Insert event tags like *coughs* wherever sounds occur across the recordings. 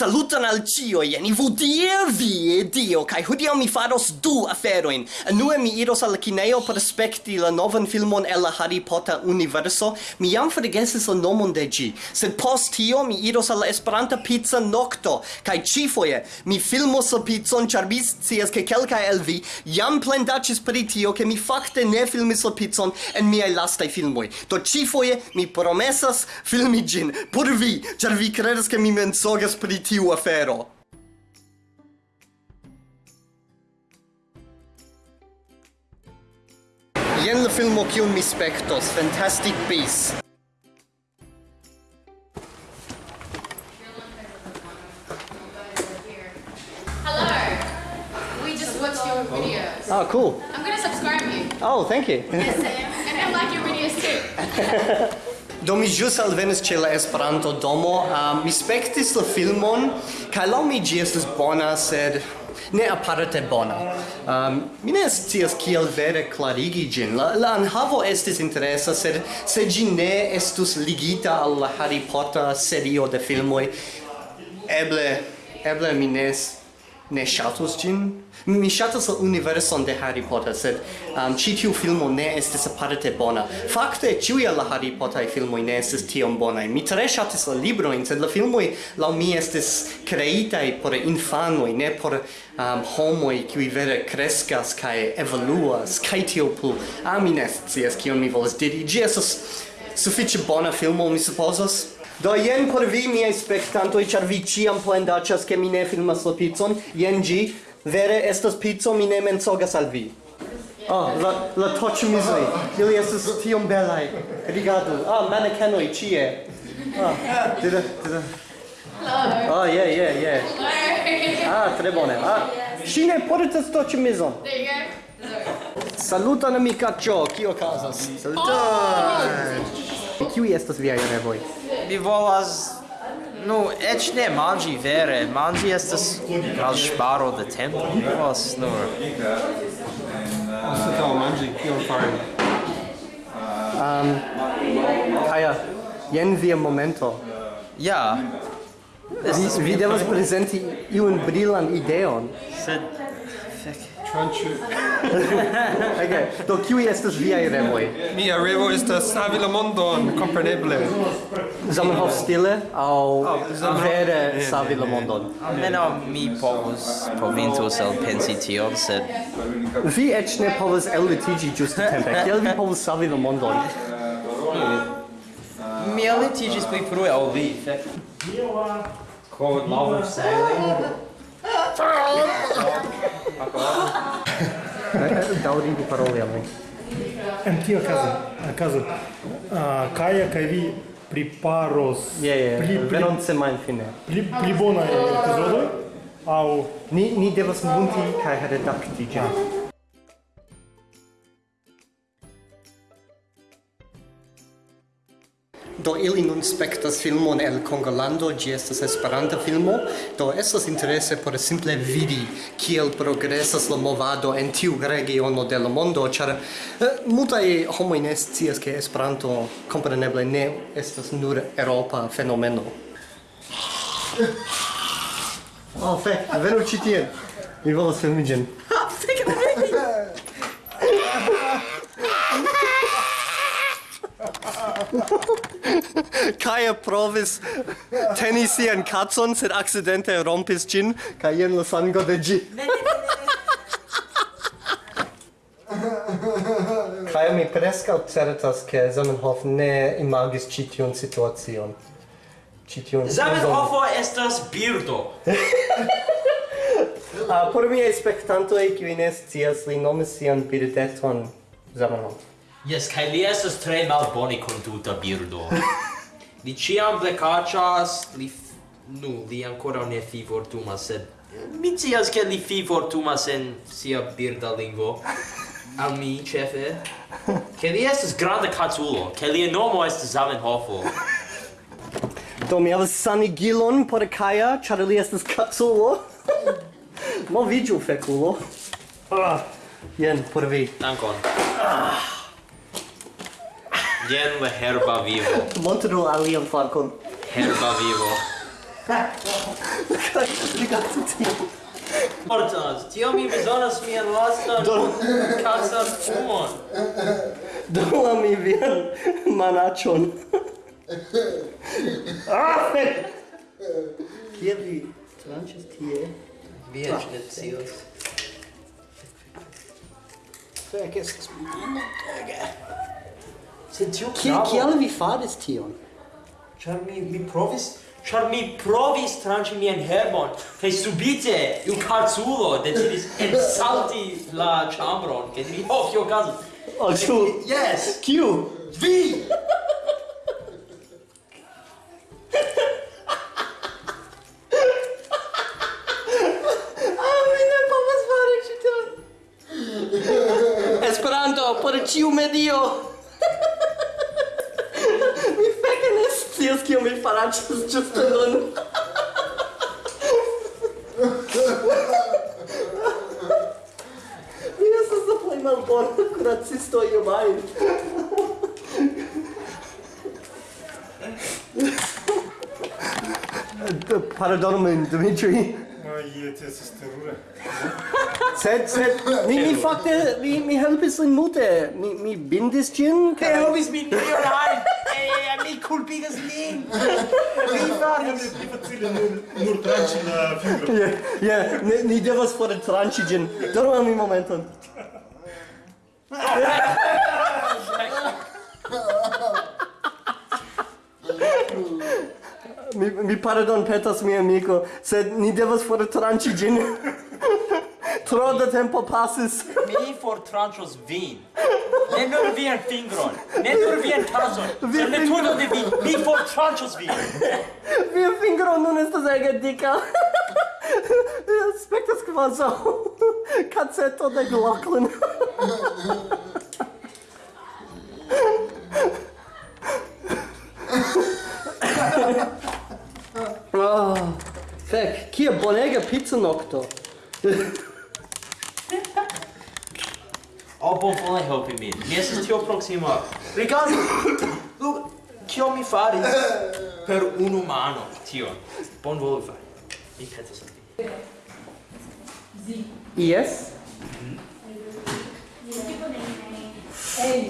Saluton al cio, jen i vudie vi, dio, kai hudio mi faros du aferoin. Anue mi iros al kineo per spekti la novan filmon el la Harry Potter universo. Mi jam forgesis la nomon de gi, sed post tio mi iros al Esperanta pizza nocto, kai cifoje mi filmos la pizzon, char mi scias ke kelkai el vi jam plendacis pri tio, ke mi fakte ne filmis la pizzon en miai lastai filmoi. Do cifoje mi promesas filmi gin, por vi, char vi credas ke mi mensogas pri tio tiu afero. Jen la filmo kiun mi spektos, Fantastic Beasts. Hello. We just watched your videos. Ah, cool. I'm gonna subscribe you. Oh, thank you. Yes, I am. And I like your videos too. *laughs* Do mi jus alvenis ce la Esperanto domo, um, mi spektis la filmon kaj lau mi gi estes bona, sed ne aparte bona. Um, mi ne scias kiel vere clarigi gin. La, la anhavo estis interesa, sed se gi ne estus ligita al la Harry Potter serio de filmoi, eble eble mi ne ne shatus gin Mi ŝatas la universon de Harry Potter, sed um, ci tiu filmo ne estis aparte bona. Fakte, ĉiuj la Harry Potter filmoj ne estis tiom bonaj. Mi tre ŝatis la librojn, sed la filmoj laŭ mi estis kreitaj por infanoj, ne por um, homoj ki vere kreskas kaj evoluas kaj tio plu. Ah, mi ne scias kion mi volas diri. Ĝi estas sufiĉe bona filmo, mi supozas. Do jen por vi miei spectantoi, char vi ciam plendacias che mi ne filmas la pizzon, jen gi, vere estas pizzo, mi ne mensogas al vi. Oh, la, la touch. Ili estas tiom belai. Rigardu. Ah, mannequinoi, cie. Ah, dida, dida. Hello. Oh, yeah, yeah, yeah. Ah, tre bone. Ah, si ne portas touch. There you go. Saluton amicaccio, kio casas? Saluton! Oh! Kiu estas viaj revoj? mi volas Nu, ec ne mangi vere, mangi estas al sparo de tempo, mi volas nur... Asta tau mangi, kion fari? Um, Kaja, jen via momento. Ja. Vi, vi devas presenti iun brilan ideon. Sed, fek. Tranĉe. *laughs* ok, Do kiuj estas viaj revoj? Mia revo estas savi la mondon, kompreneble. Zamenhof stile au oh, aŭ vere savi la mondon. Almenaŭ mi povus provintus el pensi tion, sed vi eĉ ne povas ellitiĝi ĝustatempe. Kiel vi povus savi la mondon? Hmm. Mi ellitiĝis pli frue ol vi. Code love of sailing. *laughs* Daŭrigu paroli al mi. En tio caso, a caso, ah, uh, Kaja kaj vi priparos pli belonce malfine. Pli pli bonaj epizodoj au ni ni devas munti kaj redakti ĝin. do ili nun spektas filmon el Kongolando, ĝi estas Esperanta filmo, do estas interese por simple vidi kiel progresas la movado en tiu regiono de la mondo, ĉar eh, multaj homoj ne scias ke Esperanto kompreneble ne estas nur eŭropa fenomeno. Oh, fek, venu ĉi tien. Mi volas filmi ĝin. Kaja provis teni sian katson, sed accidente rompis gin, kaj jen la sango de ĝi. Kaj mi preskaŭ certas, ke Zamenhof ne imagis ĉi tiun situacion. Ĉi tiun Zamenhofo estas birdo. *laughs* Ah, por miei spectantoi, qui ne scias, li nomis sian birdeton Zamenhof. Yes, kai li estas tre malboni conduta birdo. *laughs* Li ciam plecacias, li... Nu, li ancora ne fi fortuma, sed... Mi cias che li fi fortumas en sia birda lingvo. *laughs* Al mi, cefe. Che li estes grande catulo, che lia nomo estes Zamenhofo. Do mi havas sanigilon por Kaja, ĉar li estas kaculo. *laughs* Moviĝu, fekulo. Ah, jen por vi. Dankon. Ah. Jen la herba vivo. *laughs* Montru alian flankon. Herba vivo. Rigardu tio. Ordonas, tio mi bezonas mian lastan kasan fumon. Dona mi vian manachon. *laughs* Ah, fek! Kie vi tranĉas tie? Vi eĉ ne scios. Fek estas multege. Sed tiu kiel kiel vi faris tion? Char mi mi provis Char mi provis tranci mien herbon, che subite un calzulo decidis ensalti la chambron, che diri, oh, kio ocaso! Oh, Yes! Kiu? Vi! kio mi faraĉus ĝuste nun. mi estas la plej malbona kuracisto iom ajn. Pardonu min, Dimitri. Ai, jes, estas terure. Sed, sed, mi, mi fakte, mi, mi helpis lin multe. Mi, mi bindis ĝin. Kaj helpis min, mi, mi, kulpigas lin. *laughs* Li faris. Pli facile nur, nur tranci la fibro. Je, je, ni, ni devas fore ĝin. Donu al mi momenton. *laughs* mi, mi pardon petas mi amico, sed ni devas fore tranci gin. *laughs* Tro da tempo pasis. *laughs* Mi for tranchos vin. Ne nur vian fingron, ne nur vian tazon, vi ne turno de vin, mi for tranchos vin. Via fingron nun estas ege dica. *laughs* Spektas kvazo. Kazeto de Glocklin. oh, fek, kia bonega pizza nocto. *laughs* O bonvole helpi min. Mi estas tio proksima. Rigardu. *coughs* Lu, kio mi faris per unu mano tion. Bonvole fari. Mi petas al vi. Zi. Yes.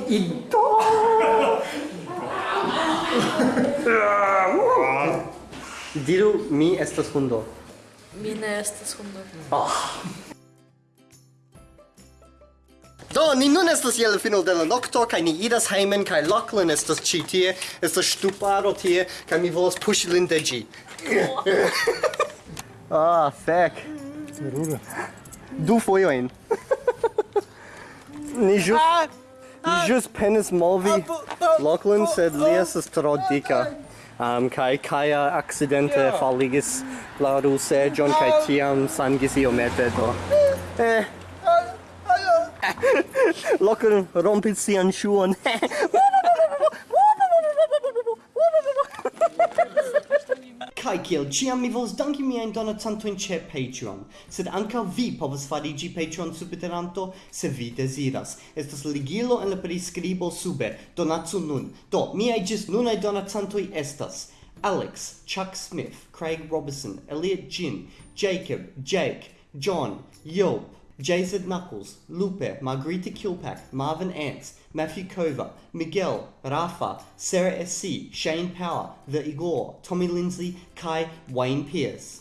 Ido. Diru, mi estas hundo. Mi ne estas hundo. Ah. Do, ni nun estas je la fino de la nokto, kaj ni iras hejmen, kaj Lachlan estas ĉi tie, estas ŝtuparo tie, kaj mi volas puŝi lin de ĝi. *laughs* Ah, oh, fek. Terura. Du fojojn. *laughs* ni ĵus... Ni ĵus penis movi Lachlan, sed li estas tro dika. Um, kai kaya accidente faligis la John kai tiam sangis iomete, do. Eh, *laughs* Lokon rompit sian ŝuon. *laughs* Kai kiel ciam mi volas danki miajn donacantojn ĉe Patreon, sed ankaŭ vi povas fariĝi Patreon subteranto se vi deziras. Estas ligilo en la priskribo sube. Donacu nun. Do, miaj ĝis nunaj donacantoj estas Alex, Chuck Smith, Craig Robertson, Elliot Jin, Jacob, Jake, John, Yelp, Jason Knuckles, Lupe, Margarita Kilpack, Marvin Ants, Matthew Kova, Miguel, Rafa, Sarah S.C., Shane Power, The Igor, Tommy Lindsay, Kai, Wayne Pierce.